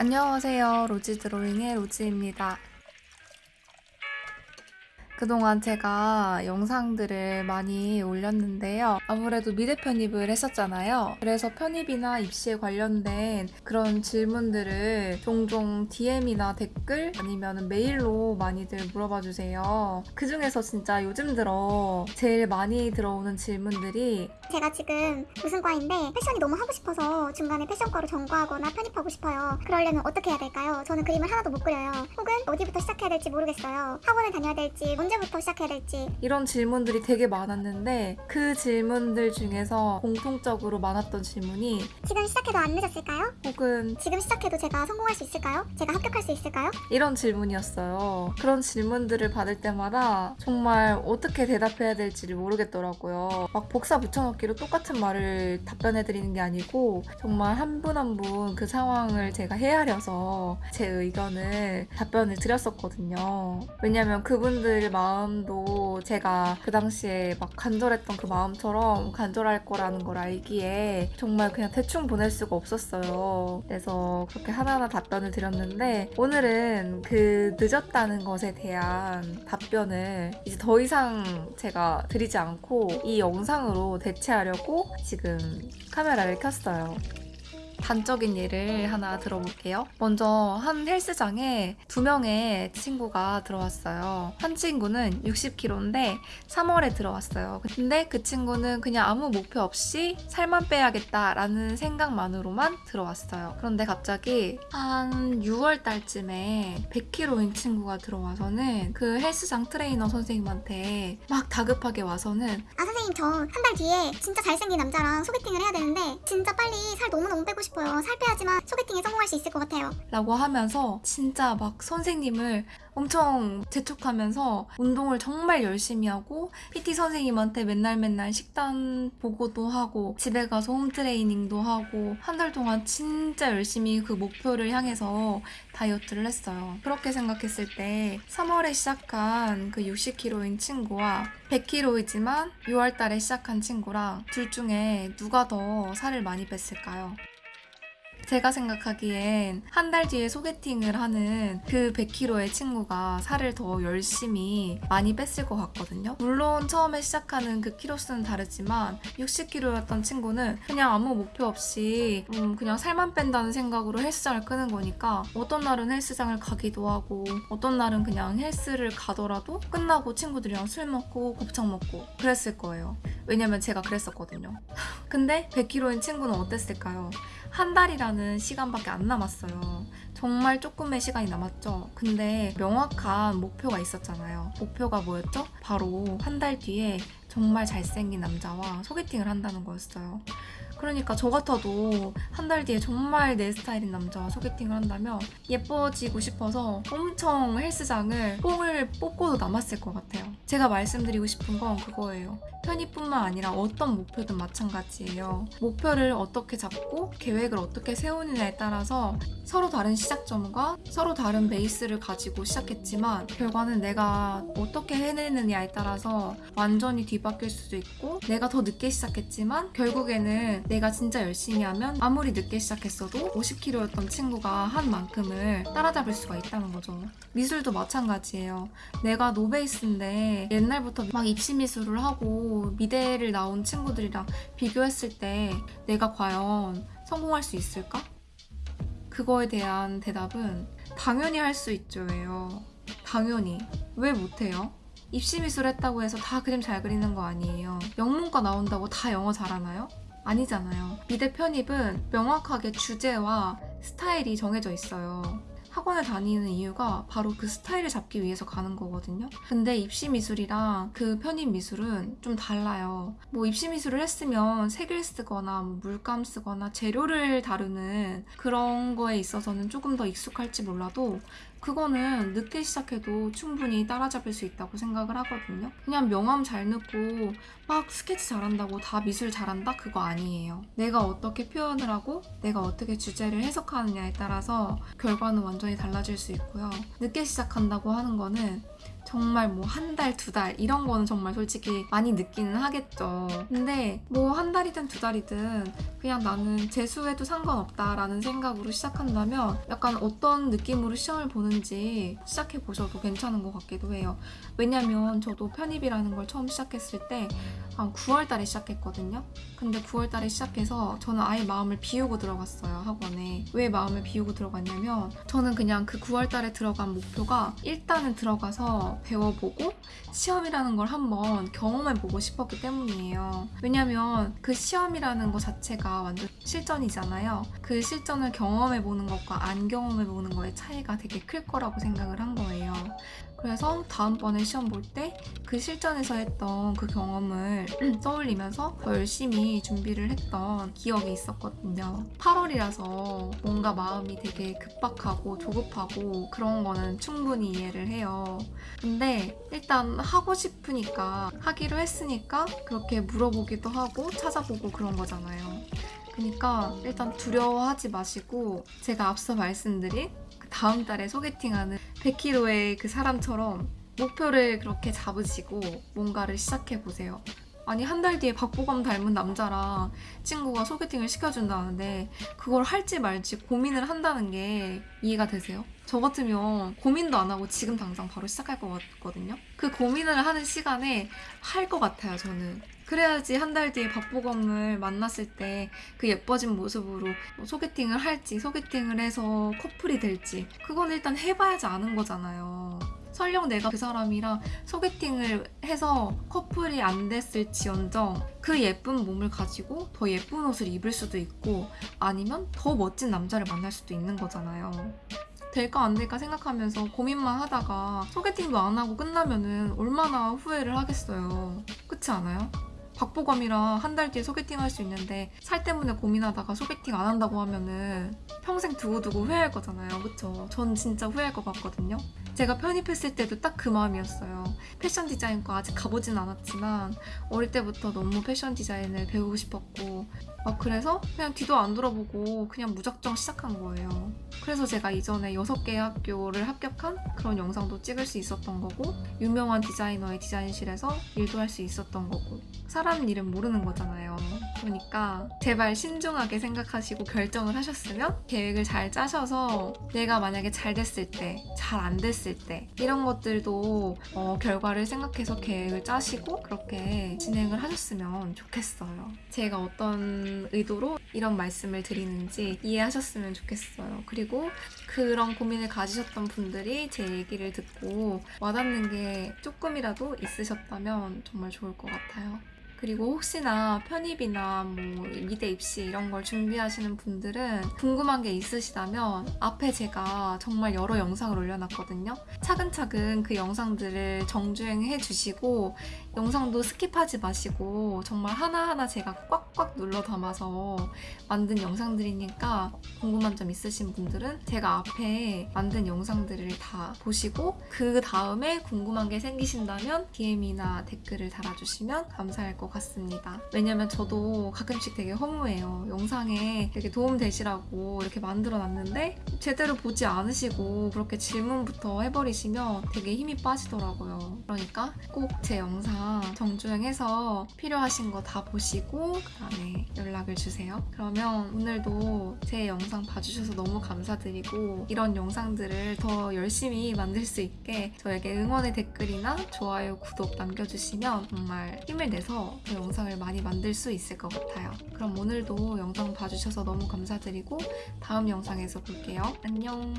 안녕하세요. 로지 드로잉의 로지입니다. 그동안 제가 영상들을 많이 올렸는데요. 아무래도 미대 편입을 했었잖아요. 그래서 편입이나 입시에 관련된 그런 질문들을 종종 DM이나 댓글 아니면 메일로 많이들 물어봐 주세요. 그 중에서 진짜 요즘 들어 제일 많이 들어오는 질문들이 제가 지금 무슨 과인데 패션이 너무 하고 싶어서 중간에 패션과로 전과하거나 편입하고 싶어요. 그러려면 어떻게 해야 될까요? 저는 그림을 하나도 못 그려요. 혹은 어디부터 시작해야 될지 모르겠어요. 학원을 다녀야 될지 언제부터 시작해야 될지 이런 질문들이 되게 많았는데 그 질문들 중에서 공통적으로 많았던 질문이 지금 시작해도 안 늦었을까요? 혹은 지금 시작해도 제가 성공할 수 있을까요? 제가 합격할 수 있을까요? 이런 질문이었어요. 그런 질문들을 받을 때마다 정말 어떻게 대답해야 될지를 모르겠더라고요. 막 복사 붙여넣기로 똑같은 말을 답변해드리는 게 아니고 정말 한 분 한 분 그 상황을 제가 헤아려서 제 의견을 답변을 드렸었거든요. 왜냐면 그분들 마음도 제가 그 당시에 막 간절했던 그 마음처럼 간절할 거라는 걸 알기에 정말 그냥 대충 보낼 수가 없었어요. 그래서 그렇게 하나하나 답변을 드렸는데 오늘은 그 늦었다는 것에 대한 답변을 이제 더 이상 제가 드리지 않고 이 영상으로 대체하려고 지금 카메라를 켰어요. 단적인 예를 하나 들어볼게요. 먼저 한 헬스장에 두 명의 친구가 들어왔어요. 한 친구는 60kg인데 3월에 들어왔어요. 근데 그 친구는 그냥 아무 목표 없이 살만 빼야겠다라는 생각만으로만 들어왔어요. 그런데 갑자기 한 6월 달쯤에 100kg인 친구가 들어와서는 그 헬스장 트레이너 선생님한테 막 다급하게 와서는 아 선생님 저 한 달 뒤에 진짜 잘생긴 남자랑 소개팅을 해야 되는데 진짜 빨리 살 너무너무 빼고 싶어요. 살 빼야지만 소개팅에 성공할 수 있을 것 같아요. 라고 하면서 진짜 막 선생님을 엄청 재촉하면서 운동을 정말 열심히 하고 PT 선생님한테 맨날 맨날 식단 보고도 하고 집에 가서 홈트레이닝도 하고 한 달 동안 진짜 열심히 그 목표를 향해서 다이어트를 했어요. 그렇게 생각했을 때 3월에 시작한 그 60kg인 친구와 100kg이지만 6월 달에 시작한 친구랑 둘 중에 누가 더 살을 많이 뺐을까요? 제가 생각하기엔 한 달 뒤에 소개팅을 하는 그 100kg의 친구가 살을 더 열심히 많이 뺐을 것 같거든요. 물론 처음에 시작하는 그 키로수는 다르지만 60kg였던 친구는 그냥 아무 목표 없이 음, 그냥 살만 뺀다는 생각으로 헬스장을 끄는 거니까 어떤 날은 헬스장을 가기도 하고 어떤 날은 그냥 헬스를 가더라도 끝나고 친구들이랑 술 먹고 곱창 먹고 그랬을 거예요. 왜냐면 제가 그랬었거든요. 근데 100kg인 친구는 어땠을까요? 한 달이라는 시간밖에 안 남았어요. 정말 조금의 시간이 남았죠. 근데 명확한 목표가 있었잖아요. 목표가 뭐였죠? 바로 한 달 뒤에 정말 잘생긴 남자와 소개팅을 한다는 거였어요. 그러니까 저 같아도 한 달 뒤에 정말 내 스타일인 남자와 소개팅을 한다면 예뻐지고 싶어서 엄청 헬스장을 뽕을 뽑고도 남았을 것 같아요. 제가 말씀드리고 싶은 건 그거예요. 편입뿐만 아니라 어떤 목표든 마찬가지예요. 목표를 어떻게 잡고 계획을 어떻게 세우느냐에 따라서 서로 다른 시작점과 서로 다른 베이스를 가지고 시작했지만 결과는 내가 어떻게 해내느냐에 따라서 완전히 뒤바뀔 수도 있고 내가 더 늦게 시작했지만 결국에는 내가 진짜 열심히 하면 아무리 늦게 시작했어도 50kg였던 친구가 한 만큼을 따라잡을 수가 있다는 거죠. 미술도 마찬가지예요. 내가 노베이스인데 옛날부터 막 입시 미술을 하고 미대를 나온 친구들이랑 비교했을 때 내가 과연 성공할 수 있을까? 그거에 대한 대답은 당연히 할 수 있죠예요. 당연히. 왜 못해요? 입시 미술 했다고 해서 다 그림 잘 그리는 거 아니에요. 영문과 나온다고 다 영어 잘하나요? 아니잖아요. 미대 편입은 명확하게 주제와 스타일이 정해져 있어요. 학원을 다니는 이유가 바로 그 스타일을 잡기 위해서 가는 거거든요. 근데 입시 미술이랑 그 편입 미술은 좀 달라요. 뭐 입시 미술을 했으면 색을 쓰거나 뭐 물감 쓰거나 재료를 다루는 그런 거에 있어서는 조금 더 익숙할지 몰라도 그거는 늦게 시작해도 충분히 따라잡을 수 있다고 생각을 하거든요. 그냥 명암 잘 넣고 막 스케치 잘한다고 다 미술 잘한다? 그거 아니에요. 내가 어떻게 표현을 하고 내가 어떻게 주제를 해석하느냐에 따라서 결과는 완전히 달라질 수 있고요. 늦게 시작한다고 하는 거는 정말 뭐 한 달, 두 달 이런 거는 정말 솔직히 많이 느끼는 하겠죠. 근데 뭐 한 달이든 두 달이든 그냥 나는 재수해도 상관없다라는 생각으로 시작한다면 약간 어떤 느낌으로 시험을 보는지 시작해 보셔도 괜찮은 것 같기도 해요. 왜냐면 저도 편입이라는 걸 처음 시작했을 때 한 9월 달에 시작했거든요. 근데 9월 달에 시작해서 저는 아예 마음을 비우고 들어갔어요, 학원에. 왜 마음을 비우고 들어갔냐면 저는 그냥 그 9월 달에 들어간 목표가 일단은 들어가서 배워보고 시험이라는 걸 한번 경험해보고 싶었기 때문이에요. 왜냐면 그 시험이라는 것 자체가 완전 실전이잖아요. 그 실전을 경험해보는 것과 안 경험해보는 거의 차이가 되게 클 거라고 생각을 한 거예요. 그래서 다음번에 시험 볼 때 그 실전에서 했던 그 경험을 떠올리면서 더 열심히 준비를 했던 기억이 있었거든요. 8월이라서 뭔가 마음이 되게 급박하고 조급하고 그런 거는 충분히 이해를 해요. 근데 일단 하고 싶으니까 하기로 했으니까 그렇게 물어보기도 하고 찾아보고 그런 거잖아요. 그러니까 일단 두려워하지 마시고 제가 앞서 말씀드린 그 다음 달에 소개팅하는 100kg의 그 사람처럼 목표를 그렇게 잡으시고 뭔가를 시작해 보세요. 아니 한 달 뒤에 박보검 닮은 남자랑 친구가 소개팅을 시켜준다는데 그걸 할지 말지 고민을 한다는 게 이해가 되세요? 저 같으면 고민도 안 하고 지금 당장 바로 시작할 것 같거든요. 그 고민을 하는 시간에 할 것 같아요, 저는. 그래야지 한 달 뒤에 박보검을 만났을 때 그 예뻐진 모습으로 뭐 소개팅을 할지, 소개팅을 해서 커플이 될지, 그건 일단 해봐야지 아는 거잖아요. 설령 내가 그 사람이랑 소개팅을 해서 커플이 안 됐을지언정 그 예쁜 몸을 가지고 더 예쁜 옷을 입을 수도 있고 아니면 더 멋진 남자를 만날 수도 있는 거잖아요. 될까 안 될까 생각하면서 고민만 하다가 소개팅도 안 하고 끝나면은 얼마나 후회를 하겠어요. 그렇지 않아요? 박보검이랑 한 달 뒤에 소개팅 할 수 있는데 살 때문에 고민하다가 소개팅 안 한다고 하면은 평생 두고두고 후회할 거잖아요. 그쵸? 전 진짜 후회할 것 같거든요. 제가 편입했을 때도 딱 그 마음이었어요. 패션 디자인과 아직 가보진 않았지만 어릴 때부터 너무 패션 디자인을 배우고 싶었고 막 그래서 그냥 뒤도 안 돌아보고 그냥 무작정 시작한 거예요. 그래서 제가 이전에 6개의 학교를 합격한 그런 영상도 찍을 수 있었던 거고 유명한 디자이너의 디자인실에서 일도 할 수 있었던 거고 사람 일은 모르는 거잖아요. 그러니까 제발 신중하게 생각하시고 결정을 하셨으면 계획을 잘 짜셔서 내가 만약에 잘 됐을 때, 잘 안 됐을 때 이런 것들도 어, 결과를 생각해서 계획을 짜시고 그렇게 진행을 하셨으면 좋겠어요. 제가 어떤 의도로 이런 말씀을 드리는지 이해하셨으면 좋겠어요. 그리고 그런 고민을 가지셨던 분들이 제 얘기를 듣고 와닿는 게 조금이라도 있으셨다면 정말 좋을 것 같아요. 그리고 혹시나 편입이나 뭐 미대 입시 이런 걸 준비하시는 분들은 궁금한 게 있으시다면 앞에 제가 정말 여러 영상을 올려놨거든요. 차근차근 그 영상들을 정주행해 주시고 영상도 skip하지 마시고 정말 하나하나 제가 꽉꽉 눌러 담아서 만든 영상들이니까 궁금한 점 있으신 분들은 제가 앞에 만든 영상들을 다 보시고 그 다음에 궁금한 게 생기신다면 DM이나 댓글을 달아주시면 감사할 것 같습니다. 왜냐면 저도 가끔씩 되게 허무해요. 영상에 되게 도움 되시라고 이렇게 만들어 놨는데 제대로 보지 않으시고 그렇게 질문부터 해버리시면 되게 힘이 빠지더라고요. 그러니까 꼭 제 영상 정주행해서 필요하신 거 다 보시고 그 다음에 연락을 주세요. 그러면 오늘도 제 영상 봐주셔서 너무 감사드리고 이런 영상들을 더 열심히 만들 수 있게 저에게 응원의 댓글이나 좋아요, 구독 남겨주시면 정말 힘을 내서 그 영상을 많이 만들 수 있을 것 같아요. 그럼 오늘도 영상 봐주셔서 너무 감사드리고 다음 영상에서 볼게요. 안녕.